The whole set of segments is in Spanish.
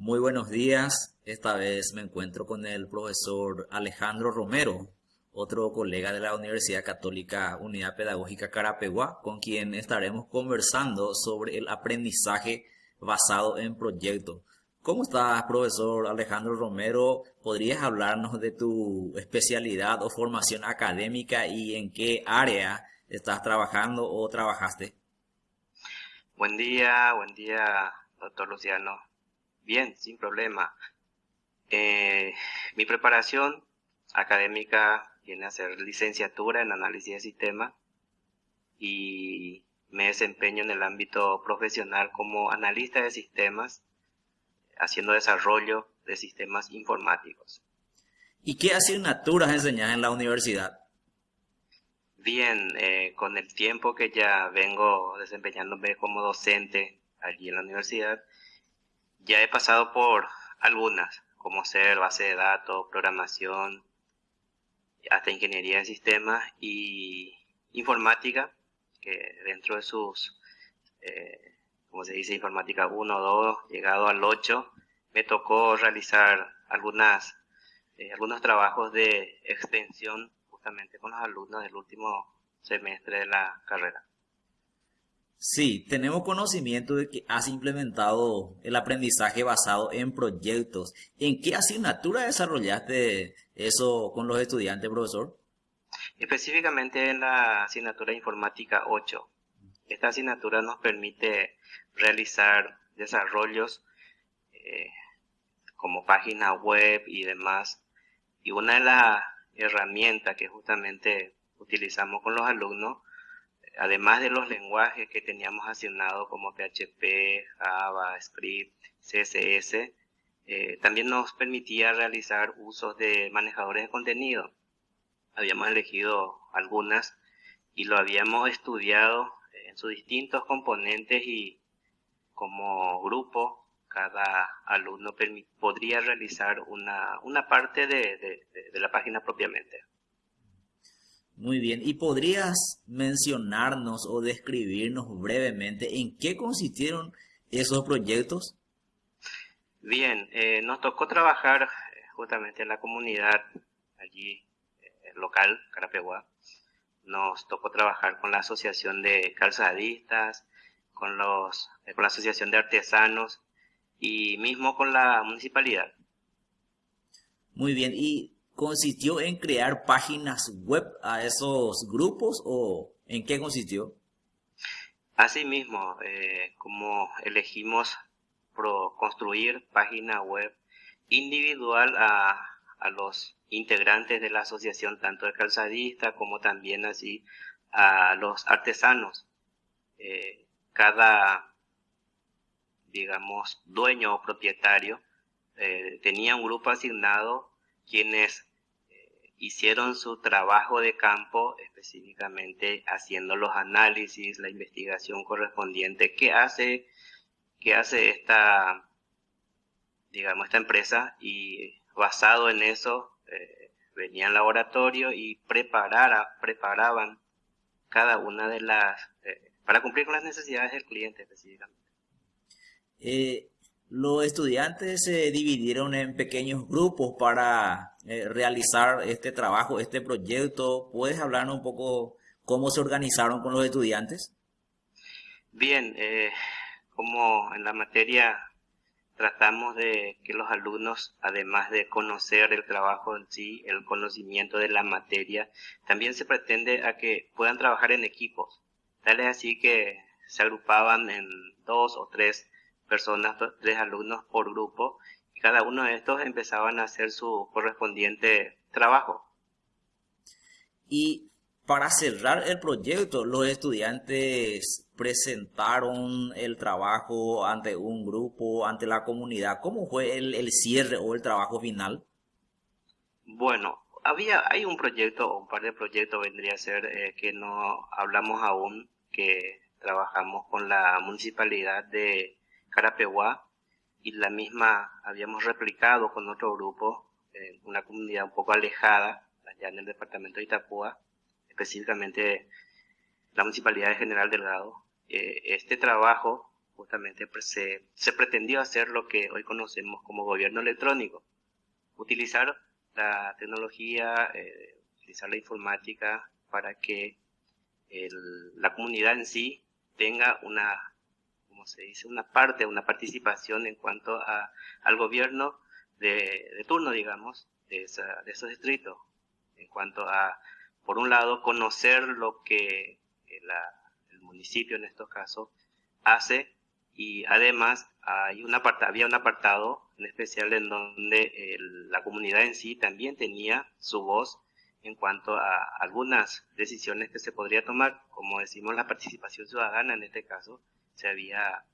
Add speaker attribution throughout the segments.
Speaker 1: Muy buenos días. Esta vez me encuentro con el profesor Alejandro Romero, otro colega de la Universidad Católica Unidad Pedagógica Carapeguá, con quien estaremos conversando sobre el aprendizaje basado en proyectos. ¿Cómo estás, profesor Alejandro Romero? ¿Podrías hablarnos de tu especialidad o formación académica y en qué área estás trabajando o trabajaste?
Speaker 2: Buen día, buen día, doctor Luciano. Bien, sin problema. Eh, mi preparación académica viene a ser licenciatura en análisis de sistemas y me desempeño en el ámbito profesional como analista de sistemas, haciendo desarrollo de sistemas informáticos.
Speaker 1: ¿Y qué asignaturas enseñas en la universidad?
Speaker 2: Bien, eh, con el tiempo que ya vengo desempeñándome como docente allí en la universidad, ya he pasado por algunas, como ser base de datos, programación, hasta ingeniería de sistemas y informática, que dentro de sus, eh, como se dice, informática 1, 2, llegado al 8, me tocó realizar algunas, eh, algunos trabajos de extensión justamente con los alumnos del último semestre de la carrera.
Speaker 1: Sí, tenemos conocimiento de que has implementado el aprendizaje basado en proyectos. ¿En qué asignatura desarrollaste eso con los estudiantes, profesor?
Speaker 2: Específicamente en la asignatura informática 8. Esta asignatura nos permite realizar desarrollos eh, como página web y demás. Y una de las herramientas que justamente utilizamos con los alumnos además de los lenguajes que teníamos asignados como PHP, Java, Script, CSS, eh, también nos permitía realizar usos de manejadores de contenido. Habíamos elegido algunas y lo habíamos estudiado en sus distintos componentes y como grupo cada alumno podría realizar una, parte de la página propiamente.
Speaker 1: Muy bien, ¿y podrías mencionarnos o describirnos brevemente en qué consistieron esos proyectos?
Speaker 2: Bien, eh, nos tocó trabajar eh, justamente en la comunidad allí eh, local, Carapeguá. Nos tocó trabajar con la asociación de calzadistas, con, los, con la asociación de artesanos y mismo con la municipalidad.
Speaker 1: Muy bien, y consistió en crear páginas web a esos grupos o en qué consistió?
Speaker 2: Asimismo, eh, como elegimos construir página web individual a, los integrantes de la asociación, tanto de calzadistas como también así a los artesanos. Eh, cada, digamos, dueño o propietario eh, tenía un grupo asignado quienes hicieron su trabajo de campo específicamente haciendo los análisis, la investigación correspondiente que hace, que hace esta, digamos, esta empresa y basado en eso eh, venía al laboratorio y preparara, preparaban cada una de las, eh, para cumplir con las necesidades del cliente específicamente.
Speaker 1: Eh, los estudiantes se dividieron en pequeños grupos para eh, realizar este trabajo, este proyecto. ¿Puedes hablarnos un poco cómo se organizaron con los estudiantes?
Speaker 2: Bien, eh, como en la materia tratamos de que los alumnos, además de conocer el trabajo en sí, el conocimiento de la materia, también se pretende a que puedan trabajar en equipos. Tal es así que se agrupaban en dos o tres personas, tres alumnos por grupo, y cada uno de estos empezaban a hacer su correspondiente trabajo.
Speaker 1: Y para cerrar el proyecto, los estudiantes presentaron el trabajo ante un grupo, ante la comunidad. ¿Cómo fue el, cierre o el trabajo final?
Speaker 2: Bueno, había, hay un proyecto o un par de proyectos vendría a ser eh, que no hablamos aún, que trabajamos con la municipalidad de Carapeguá y la misma habíamos replicado con otro grupo en una comunidad un poco alejada, allá en el departamento de Itapúa, específicamente la Municipalidad de General Delgado. Eh, este trabajo justamente se, se pretendió hacer lo que hoy conocemos como gobierno electrónico, utilizar la tecnología, eh, utilizar la informática para que la comunidad en sí tenga una, como se dice, una parte, una participación en cuanto a, al gobierno de, turno, digamos, de, de esos distritos, en cuanto a, por un lado, conocer lo que el municipio en estos casos hace y además hay un había un apartado en especial en donde la comunidad en sí también tenía su voz en cuanto a algunas decisiones que se podría tomar, como decimos la participación ciudadana en este caso se había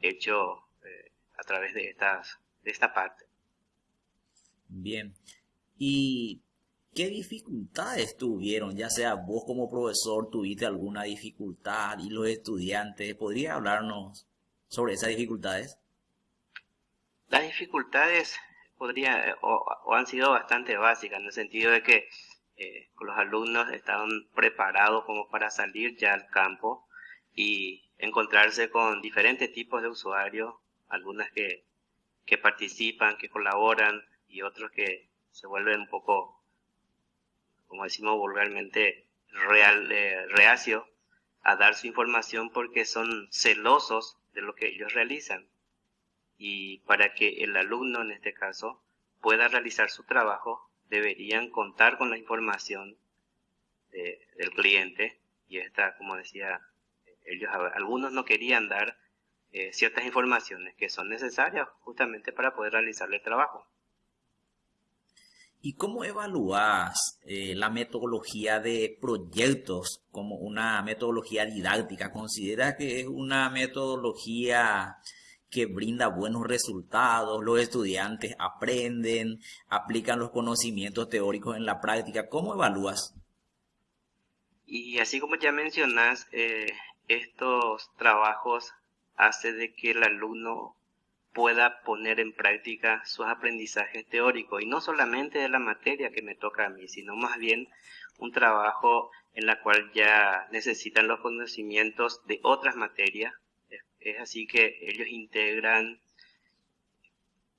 Speaker 2: hecho eh, a través de estas de esta parte.
Speaker 1: Bien. ¿Y qué dificultades tuvieron? Ya sea vos como profesor tuviste alguna dificultad y los estudiantes, ¿podría hablarnos sobre esas dificultades?
Speaker 2: Las dificultades podría o, han sido bastante básicas en el sentido de que eh, los alumnos estaban preparados como para salir ya al campo y encontrarse con diferentes tipos de usuarios, algunas que, que participan, que colaboran y otros que se vuelven un poco, como decimos vulgarmente, real, eh, reacios a dar su información porque son celosos de lo que ellos realizan. Y para que el alumno, en este caso, pueda realizar su trabajo, deberían contar con la información del cliente. Y esta, como decía, ellos, algunos no querían dar eh, ciertas informaciones que son necesarias justamente para poder realizar el trabajo.
Speaker 1: ¿Y cómo evalúas eh, la metodología de proyectos como una metodología didáctica? ¿Considera que es una metodología que brinda buenos resultados? ¿Los estudiantes aprenden, aplican los conocimientos teóricos en la práctica? ¿Cómo evalúas?
Speaker 2: Y así como ya mencionas, eh, estos trabajos hace de que el alumno pueda poner en práctica sus aprendizajes teóricos y no solamente de la materia que me toca a mí, sino más bien un trabajo en la cual ya necesitan los conocimientos de otras materias. Es, así que ellos integran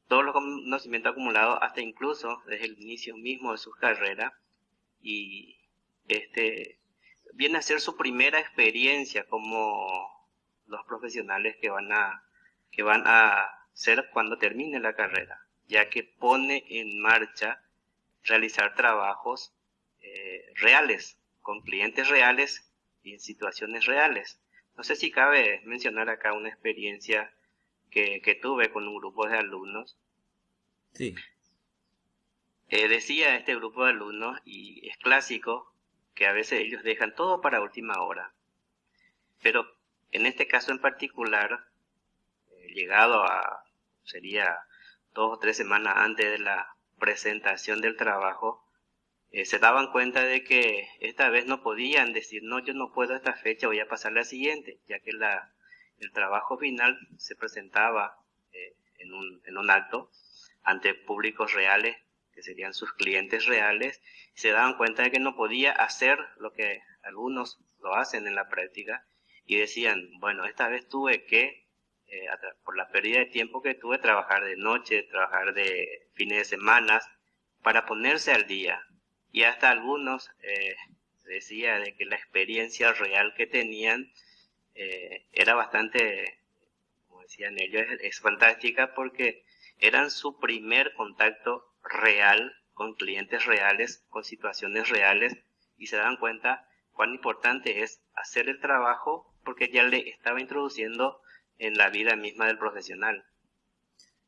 Speaker 2: todos los conocimientos acumulados hasta incluso desde el inicio mismo de sus carreras y este viene a ser su primera experiencia como los profesionales que van a que van a ser cuando termine la carrera, ya que pone en marcha realizar trabajos eh, reales, con clientes reales y en situaciones reales. No sé si cabe mencionar acá una experiencia que, tuve con un grupo de alumnos.
Speaker 1: Sí.
Speaker 2: Eh, decía este grupo de alumnos, y es clásico, que a veces ellos dejan todo para última hora. Pero en este caso en particular, eh, llegado a sería dos o tres semanas antes de la presentación del trabajo, eh, se daban cuenta de que esta vez no podían decir, no, yo no puedo esta fecha, voy a pasar la siguiente, ya que la, el trabajo final se presentaba eh, en, un, en un acto ante públicos reales, que serían sus clientes reales, se daban cuenta de que no podía hacer lo que algunos lo hacen en la práctica, y decían, bueno, esta vez tuve que eh, por la pérdida de tiempo que tuve, trabajar de noche, trabajar de fines de semana, para ponerse al día. Y hasta algunos eh, decía de que la experiencia real que tenían eh, era bastante, como decían ellos, es, fantástica porque eran su primer contacto real con clientes reales, con situaciones reales, y se dan cuenta cuán importante es hacer el trabajo porque ya le estaba introduciendo en la vida misma del profesional.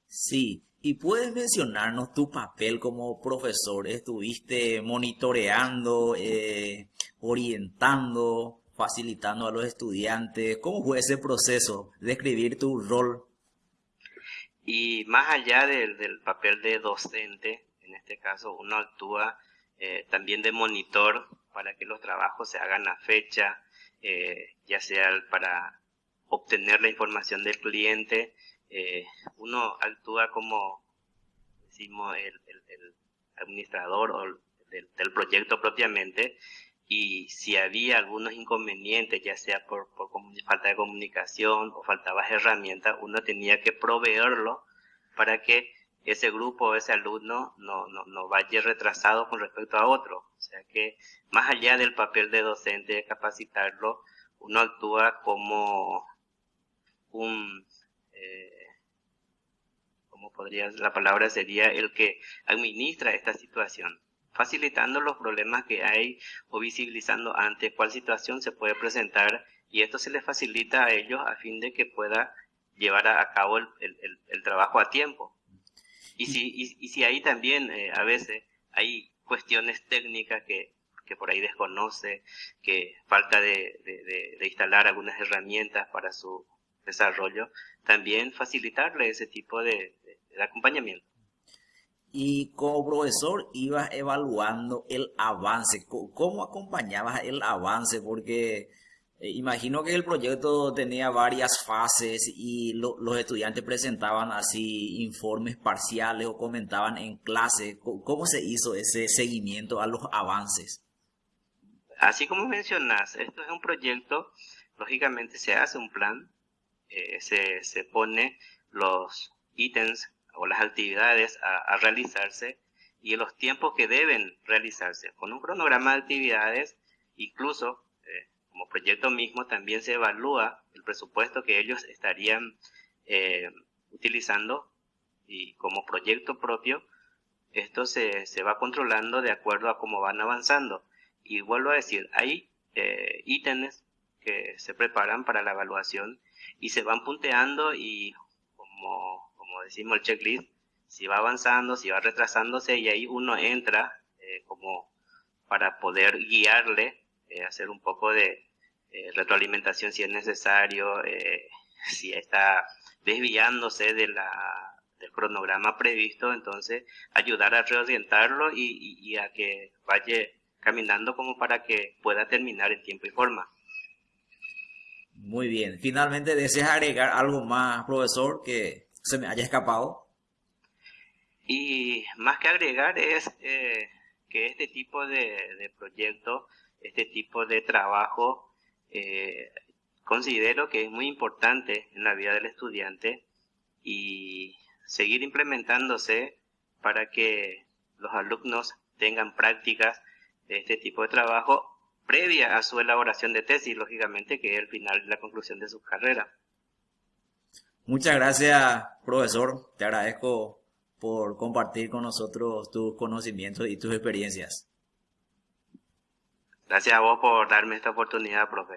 Speaker 1: Sí, y puedes mencionarnos tu papel como profesor. ¿Estuviste monitoreando, eh, orientando, facilitando a los estudiantes? ¿Cómo fue ese proceso? Describir tu rol.
Speaker 2: Y más allá del, papel de docente, en este caso uno actúa eh, también de monitor para que los trabajos se hagan a fecha, eh, ya sea para obtener la información del cliente, eh, uno actúa como, decimos, el, administrador o del, proyecto propiamente y si había algunos inconvenientes, ya sea por, por falta de comunicación o faltaba herramientas, uno tenía que proveerlo para que ese grupo o ese alumno no, no, no vaya retrasado con respecto a otro. O sea que más allá del papel de docente, de capacitarlo, uno actúa como un, eh, como podría, la palabra sería el que administra esta situación, facilitando los problemas que hay o visibilizando ante cuál situación se puede presentar y esto se le facilita a ellos a fin de que pueda llevar a, cabo el, el, trabajo a tiempo. Y si, y, si ahí también eh, a veces hay cuestiones técnicas que, que por ahí desconoce, que falta de, de, de, instalar algunas herramientas para su desarrollo, también facilitarle ese tipo de, acompañamiento.
Speaker 1: Y como profesor ibas evaluando el avance, ¿cómo acompañabas el avance? Porque eh, imagino que el proyecto tenía varias fases y los estudiantes presentaban así informes parciales o comentaban en clase. ¿Cómo se hizo ese seguimiento a los avances?
Speaker 2: Así como mencionas, esto es un proyecto, lógicamente se hace un plan, eh, se, se, pone los ítems o las actividades a, realizarse y los tiempos que deben realizarse. Con un cronograma de actividades, incluso eh, como proyecto mismo, también se evalúa el presupuesto que ellos estarían eh, utilizando y como proyecto propio, esto se, se, va controlando de acuerdo a cómo van avanzando. Y vuelvo a decir, hay ítems que se preparan para la evaluación y se van punteando y como, decimos el checklist, si va avanzando, si va retrasándose y ahí uno entra eh, como para poder guiarle, eh, hacer un poco de eh, retroalimentación si es necesario, si está desviándose del cronograma previsto, entonces ayudar a reorientarlo y, y a que vaya caminando como para que pueda terminar en tiempo y forma.
Speaker 1: Muy bien. Finalmente, ¿deseas agregar algo más, profesor, que se me haya escapado?
Speaker 2: Y más que agregar es eh, que este tipo de, proyecto, este tipo de trabajo, eh, considero que es muy importante en la vida del estudiante y seguir implementándose para que los alumnos tengan prácticas de este tipo de trabajo previa a su elaboración de tesis, lógicamente, que es el final de la conclusión de su carrera.
Speaker 1: Muchas gracias, profesor. Te agradezco por compartir con nosotros tus conocimientos y tus experiencias.
Speaker 2: Gracias a vos por darme esta oportunidad, profe.